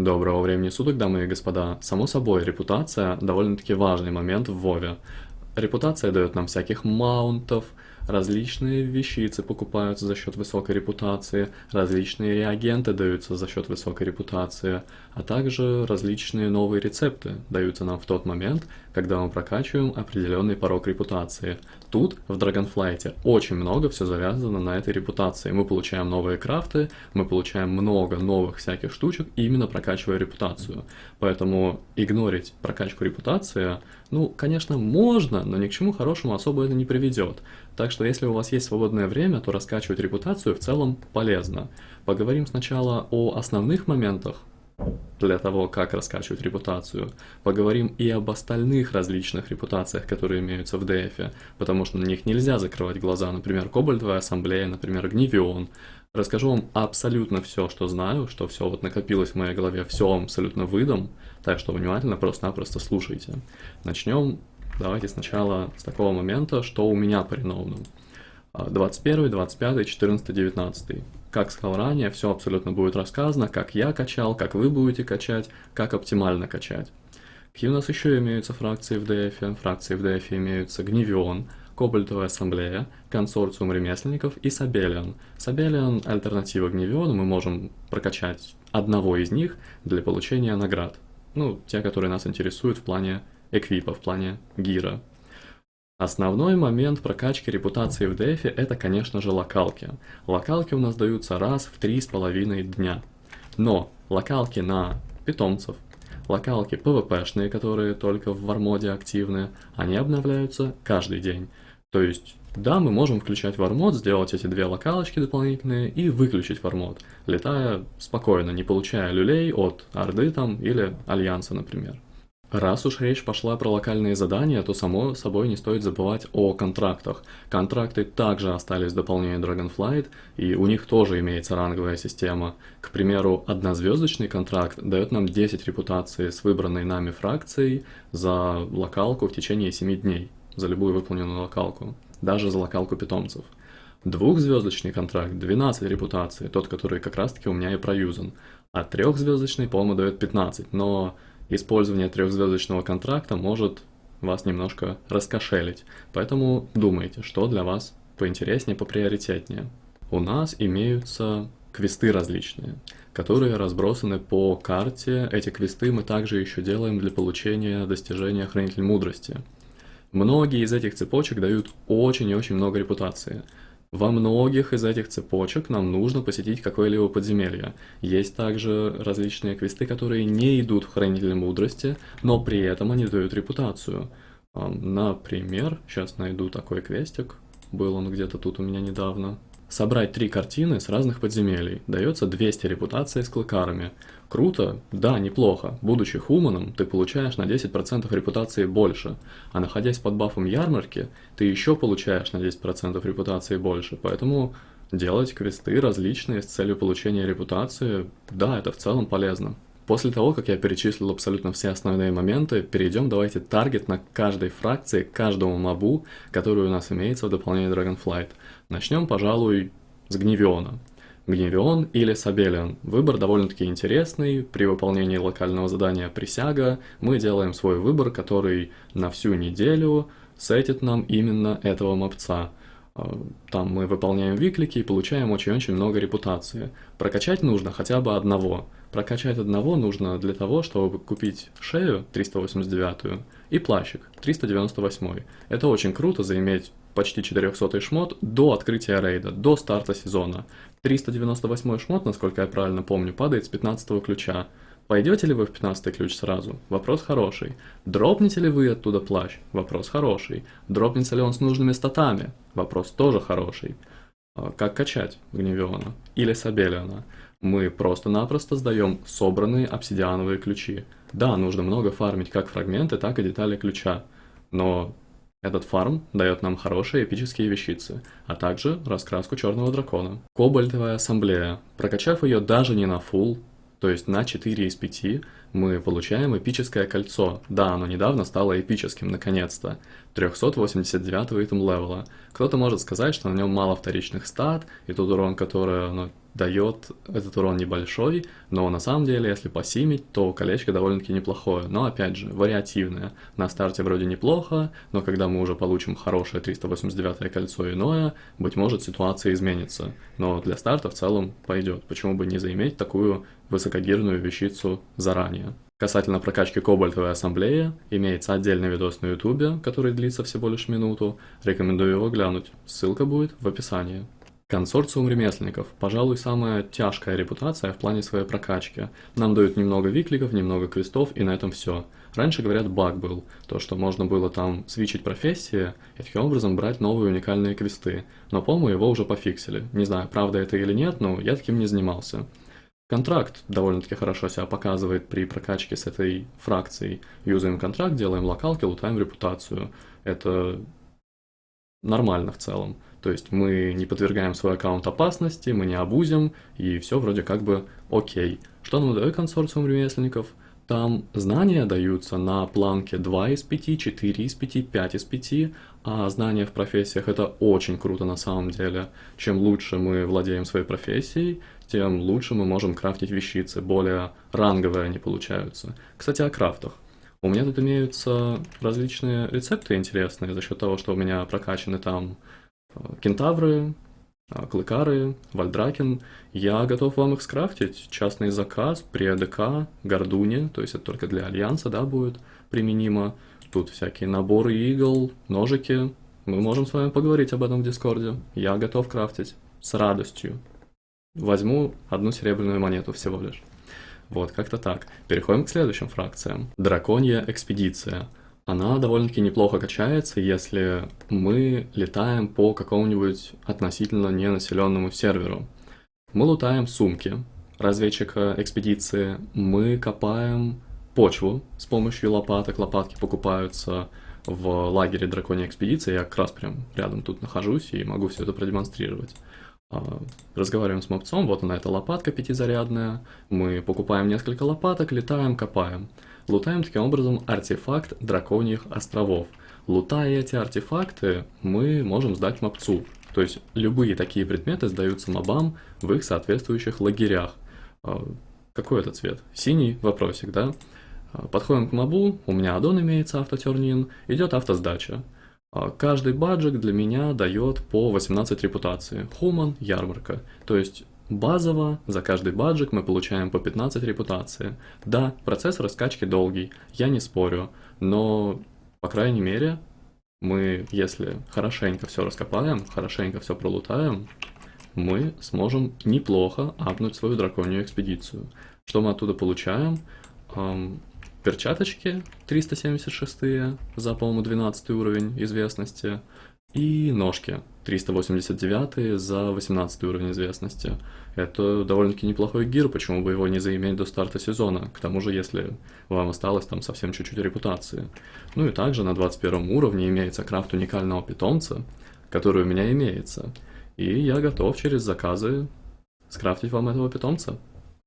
Доброго времени суток, дамы и господа. Само собой, репутация довольно-таки важный момент в Вове. Репутация дает нам всяких маунтов, различные вещицы покупаются за счет высокой репутации, различные реагенты даются за счет высокой репутации, а также различные новые рецепты даются нам в тот момент, когда мы прокачиваем определенный порог репутации. Тут, в Dragonflight, очень много все завязано на этой репутации. Мы получаем новые крафты, мы получаем много новых всяких штучек, именно прокачивая репутацию. Поэтому игнорить прокачку репутации, ну, конечно, можно, но ни к чему хорошему особо это не приведет. Так что если у вас есть свободное время, то раскачивать репутацию в целом полезно. Поговорим сначала о основных моментах, для того, как раскачивать репутацию. Поговорим и об остальных различных репутациях, которые имеются в DF, потому что на них нельзя закрывать глаза. Например, Кобальтовая ассамблея, например, Гневион. Расскажу вам абсолютно все, что знаю, что все вот накопилось в моей голове, все абсолютно выдам, так что внимательно просто-напросто слушайте. Начнем давайте сначала с такого момента, что у меня по ренованным. 21, 25, 14, 19 как сказал ранее, все абсолютно будет рассказано, как я качал, как вы будете качать, как оптимально качать. Какие у нас еще имеются фракции в DF? Фракции в DF имеются Гневион, Кобальтовая ассамблея, консорциум ремесленников и Сабелиан. Сабелиан – альтернатива Гневиону, мы можем прокачать одного из них для получения наград. Ну, те, которые нас интересуют в плане эквипа, в плане гира. Основной момент прокачки репутации в DF это, конечно же, локалки. Локалки у нас даются раз в три с половиной дня. Но локалки на питомцев, локалки PvP-шные, которые только в вармоде активны, они обновляются каждый день. То есть, да, мы можем включать вармод, сделать эти две локалочки дополнительные и выключить вармод, летая спокойно, не получая люлей от Орды там или Альянса, например. Раз уж речь пошла про локальные задания, то само собой не стоит забывать о контрактах. Контракты также остались в дополнении Dragonflight, и у них тоже имеется ранговая система. К примеру, однозвездочный контракт дает нам 10 репутаций с выбранной нами фракцией за локалку в течение 7 дней, за любую выполненную локалку, даже за локалку питомцев. Двухзвездочный контракт 12 репутаций, тот, который как раз таки у меня и проюзан. А трехзвездочный, по-моему, дает 15, но использование трехзвездочного контракта может вас немножко раскошелить. Поэтому думайте, что для вас поинтереснее, поприоритетнее. У нас имеются квесты различные, которые разбросаны по карте. Эти квесты мы также еще делаем для получения достижения Хранитель Мудрости. Многие из этих цепочек дают очень и очень много репутации. Во многих из этих цепочек нам нужно посетить какое-либо подземелье. Есть также различные квесты, которые не идут в Хранитель Мудрости, но при этом они дают репутацию. Например, сейчас найду такой квестик, был он где-то тут у меня недавно. Собрать три картины с разных подземелий. Дается 200 репутаций с клыкарами. Круто? Да, неплохо. Будучи хуманом, ты получаешь на 10% репутации больше. А находясь под бафом ярмарки, ты еще получаешь на 10% репутации больше. Поэтому делать квесты различные с целью получения репутации, да, это в целом полезно. После того, как я перечислил абсолютно все основные моменты, перейдем давайте таргет на каждой фракции, каждому мобу, который у нас имеется в дополнении Dragonflight. Начнем, пожалуй, с Гневиона. Гневион или Сабелиан. Выбор довольно-таки интересный. При выполнении локального задания «Присяга» мы делаем свой выбор, который на всю неделю сетит нам именно этого мопца. А, там мы выполняем виклики и получаем очень-очень много репутации. Прокачать нужно хотя бы одного. Прокачать одного нужно для того, чтобы купить шею 389 и плащик 398. Это очень круто заиметь почти 400 шмот до открытия рейда, до старта сезона. 398 шмот, насколько я правильно помню, падает с 15 ключа. Пойдете ли вы в 15 ключ сразу? Вопрос хороший. Дропнете ли вы оттуда плащ? Вопрос хороший. Дропнется ли он с нужными статами? Вопрос тоже хороший. А, как качать Гневиона? Или Сабелиона? Мы просто-напросто сдаем собранные обсидиановые ключи. Да, нужно много фармить как фрагменты, так и детали ключа. Но этот фарм дает нам хорошие эпические вещицы, а также раскраску черного дракона. Кобальтовая ассамблея. Прокачав ее даже не на full, то есть на 4 из 5, мы получаем эпическое кольцо. Да, оно недавно стало эпическим, наконец-то. 389 итем левела. Кто-то может сказать, что на нем мало вторичных стат, и тот урон, который оно дает этот урон небольшой, но на самом деле, если посимить, то колечко довольно-таки неплохое. Но опять же, вариативное. На старте вроде неплохо, но когда мы уже получим хорошее 389 кольцо иное, быть может ситуация изменится. Но для старта в целом пойдет. Почему бы не заиметь такую высокогирную вещицу заранее? Касательно прокачки кобальтовой ассамблеи, имеется отдельный видос на ютубе, который длится всего лишь минуту. Рекомендую его глянуть, ссылка будет в описании. Консорциум ремесленников. Пожалуй, самая тяжкая репутация в плане своей прокачки. Нам дают немного викликов, немного крестов, и на этом все. Раньше, говорят, баг был. То, что можно было там свичить профессии и таким образом брать новые уникальные квесты. Но, по-моему, его уже пофиксили. Не знаю, правда это или нет, но я таким не занимался. Контракт довольно-таки хорошо себя показывает при прокачке с этой фракцией. Юзаем контракт, делаем локалки, лутаем репутацию. Это нормально в целом. То есть мы не подвергаем свой аккаунт опасности, мы не абузим, и все вроде как бы окей. Что нам дает консорциум ремесленников? Там знания даются на планке 2 из 5, 4 из 5, 5 из 5, а знания в профессиях это очень круто на самом деле. Чем лучше мы владеем своей профессией, тем лучше мы можем крафтить вещицы, более ранговые они получаются. Кстати, о крафтах. У меня тут имеются различные рецепты интересные за счет того, что у меня прокачаны там кентавры, э, клыкары, вальдракен. Я готов вам их скрафтить. Частный заказ при АДК, гордуне, то есть это только для альянса, да, будет применимо. Тут всякие наборы игл, ножики. Мы можем с вами поговорить об этом в Дискорде. Я готов крафтить с радостью. Возьму одну серебряную монету всего лишь. Вот, как-то так. Переходим к следующим фракциям. Драконья экспедиция. Она довольно-таки неплохо качается, если мы летаем по какому-нибудь относительно ненаселенному серверу. Мы лутаем сумки разведчика экспедиции, мы копаем почву с помощью лопаток. Лопатки покупаются в лагере драконьей экспедиции. Я как раз прям рядом тут нахожусь и могу все это продемонстрировать. А, разговариваем с мопцом, вот она эта лопатка пятизарядная, мы покупаем несколько лопаток, летаем, копаем. Лутаем таким образом артефакт драконьих островов. Лутая эти артефакты, мы можем сдать мопцу. То есть любые такие предметы сдаются мобам в их соответствующих лагерях. А, какой это цвет? Синий? Вопросик, да? А, подходим к мобу, у меня аддон имеется автотернин, идет автосдача. А, каждый баджик для меня дает по 18 репутации. Хуман, ярмарка. То есть базово за каждый баджик мы получаем по 15 репутации. Да, процесс раскачки долгий, я не спорю, но, по крайней мере, мы, если хорошенько все раскопаем, хорошенько все пролутаем, мы сможем неплохо апнуть свою драконью экспедицию. Что мы оттуда получаем? перчаточки 376 за, по-моему, 12 уровень известности, и ножки 389 за 18 уровень известности. Это довольно-таки неплохой гир, почему бы его не заиметь до старта сезона, к тому же, если вам осталось там совсем чуть-чуть репутации. Ну и также на 21 уровне имеется крафт уникального питомца, который у меня имеется, и я готов через заказы скрафтить вам этого питомца.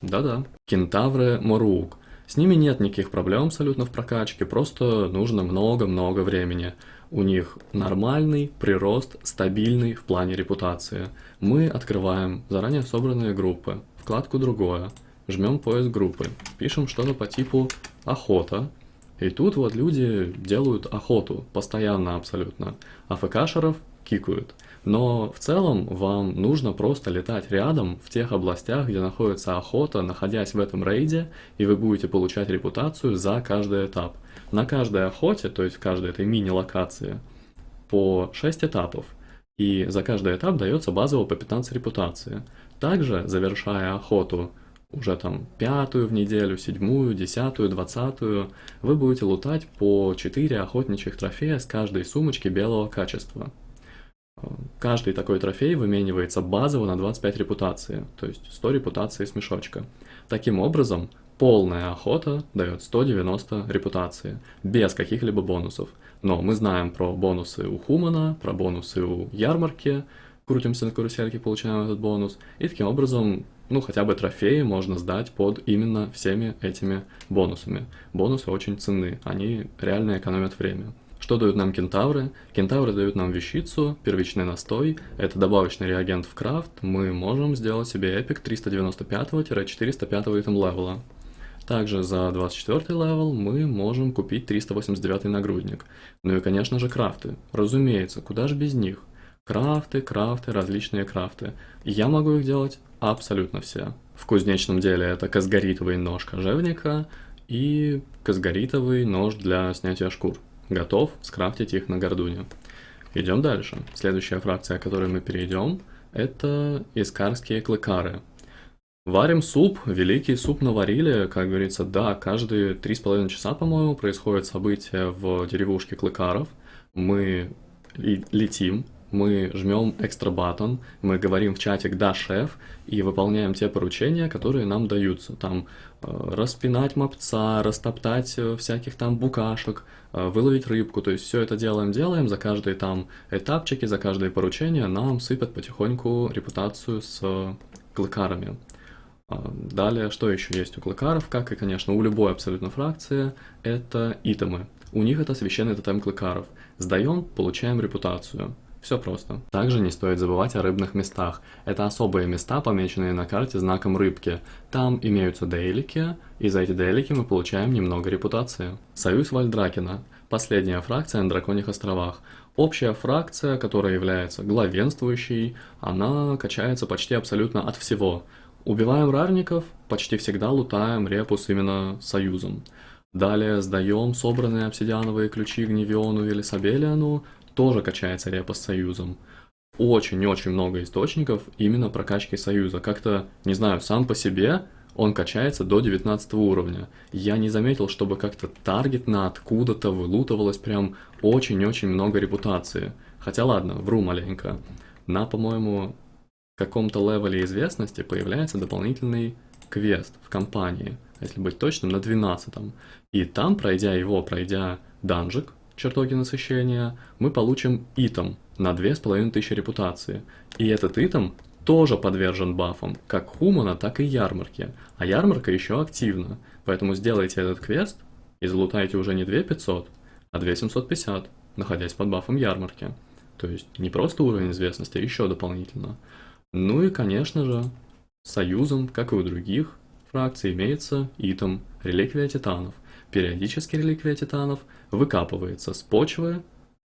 Да-да. Кентавры Морук – с ними нет никаких проблем абсолютно в прокачке, просто нужно много-много времени. У них нормальный прирост, стабильный в плане репутации. Мы открываем заранее собранные группы, вкладку «Другое», жмем поиск группы, пишем что-то по типу «Охота», и тут вот люди делают охоту, постоянно абсолютно. АФКшеров кикают. Но в целом вам нужно просто летать рядом в тех областях, где находится охота, находясь в этом рейде, и вы будете получать репутацию за каждый этап. На каждой охоте, то есть в каждой этой мини-локации, по 6 этапов. И за каждый этап дается базово по 15 репутации. Также, завершая охоту уже там пятую в неделю, седьмую, десятую, двадцатую, вы будете лутать по 4 охотничьих трофея с каждой сумочки белого качества. Каждый такой трофей выменивается базово на 25 репутации, то есть 100 репутаций с мешочка. Таким образом, полная охота дает 190 репутации, без каких-либо бонусов. Но мы знаем про бонусы у Хумана, про бонусы у Ярмарки, крутимся на карусельке, получаем этот бонус, и таким образом, ну, хотя бы трофеи можно сдать под именно всеми этими бонусами. Бонусы очень ценны, они реально экономят время. Что дают нам кентавры? Кентавры дают нам вещицу, первичный настой, это добавочный реагент в крафт, мы можем сделать себе epic 395-405 item level а. Также за 24 level мы можем купить 389 нагрудник. Ну и конечно же крафты. Разумеется, куда же без них? Крафты, крафты, различные крафты. Я могу их делать абсолютно все. В кузнечном деле это казгаритовый нож кожевника и казгаритовый нож для снятия шкур готов скрафтить их на гордуне. Идем дальше. Следующая фракция, о которой мы перейдем, это искарские клыкары. Варим суп, великий суп наварили, как говорится, да, каждые три с половиной часа, по-моему, происходит событие в деревушке клыкаров. Мы летим мы жмем экстра батон, мы говорим в чатик «да, шеф» и выполняем те поручения, которые нам даются. Там э, распинать мопца, растоптать э, всяких там букашек, э, выловить рыбку. То есть все это делаем-делаем, за каждые там этапчики, за каждое поручение нам сыпят потихоньку репутацию с клыкарами. Далее, что еще есть у клыкаров, как и, конечно, у любой абсолютно фракции, это итемы. У них это священный тотем клыкаров. Сдаем, получаем репутацию. Все просто. Также не стоит забывать о рыбных местах. Это особые места, помеченные на карте знаком рыбки. Там имеются дейлики, и за эти дейлики мы получаем немного репутации. Союз Вальдракена. Последняя фракция на Драконьих островах. Общая фракция, которая является главенствующей, она качается почти абсолютно от всего. Убиваем рарников, почти всегда лутаем репус именно союзом. Далее сдаем собранные обсидиановые ключи Гневиону или Сабелиану, тоже качается репа с союзом. Очень-очень много источников именно прокачки союза. Как-то, не знаю, сам по себе он качается до 19 уровня. Я не заметил, чтобы как-то таргетно откуда-то вылутывалось прям очень-очень много репутации. Хотя ладно, вру маленько. На, по-моему, каком-то левеле известности появляется дополнительный квест в компании, если быть точным, на 12 -м. И там, пройдя его, пройдя данжик, чертоги насыщения, мы получим итем на 2500 репутации. И этот итем тоже подвержен бафам, как Хумана, так и Ярмарки. А Ярмарка еще активна, поэтому сделайте этот квест и залутайте уже не 2500, а 2750, находясь под бафом Ярмарки. То есть не просто уровень известности, а еще дополнительно. Ну и, конечно же, союзом, как и у других фракций, имеется итем Реликвия Титанов – Периодически реликвия титанов выкапывается с почвы,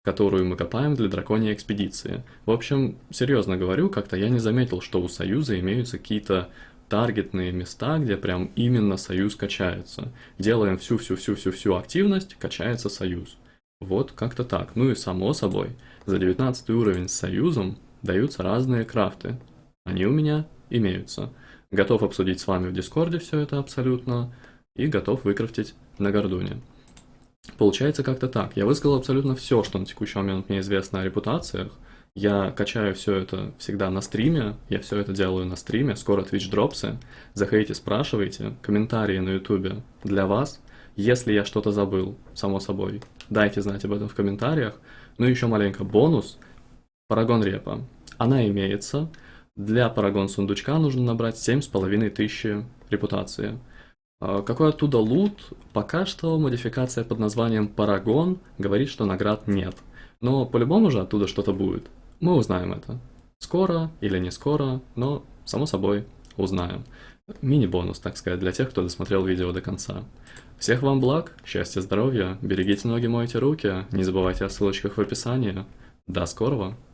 которую мы копаем для драконьей экспедиции. В общем, серьезно говорю, как-то я не заметил, что у Союза имеются какие-то таргетные места, где прям именно Союз качается. Делаем всю-всю-всю-всю-всю активность, качается Союз. Вот как-то так. Ну и само собой, за 19 уровень с Союзом даются разные крафты. Они у меня имеются. Готов обсудить с вами в Дискорде все это абсолютно и готов выкрафтить на Гордоне. Получается как-то так. Я высказал абсолютно все, что на текущий момент мне известно о репутациях. Я качаю все это всегда на стриме, я все это делаю на стриме, скоро Twitch дропсы. Заходите, спрашивайте, комментарии на ютубе для вас. Если я что-то забыл, само собой, дайте знать об этом в комментариях. Ну и еще маленько бонус. Парагон репа. Она имеется. Для парагон сундучка нужно набрать 7500 репутации. А, какой оттуда лут? Пока что модификация под названием Парагон говорит, что наград нет. Но по-любому же оттуда что-то будет. Мы узнаем это. Скоро или не скоро, но, само собой, узнаем. Мини-бонус, так сказать, для тех, кто досмотрел видео до конца. Всех вам благ, счастья, здоровья, берегите ноги, мойте руки, не забывайте о ссылочках в описании. До скорого!